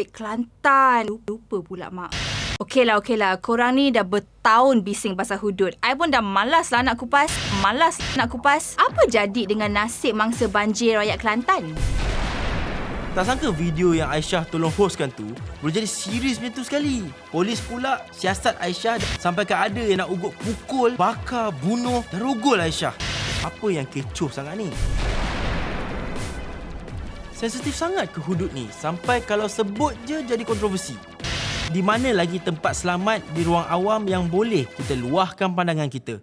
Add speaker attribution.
Speaker 1: Oi, Kelantan. Lupa pula, Mak. Okey lah, okey lah. Korang ni dah bertahun bising pasal hudud. I pun dah malas lah nak kupas. Malas nak kupas. Apa jadi dengan nasib mangsa banjir rakyat Kelantan?
Speaker 2: Tak sangka video yang Aisyah tolong hostkan tu boleh jadi serius macam tu sekali. Polis pula siasat Aisyah sampai ke ada yang nak ugut pukul, bakar, bunuh dan rogol Aisyah. Apa yang kecoh sangat ni? Sensitif sangat ke hudud ni sampai kalau sebut je jadi kontroversi. Di mana lagi tempat selamat di ruang awam yang boleh kita luahkan pandangan kita?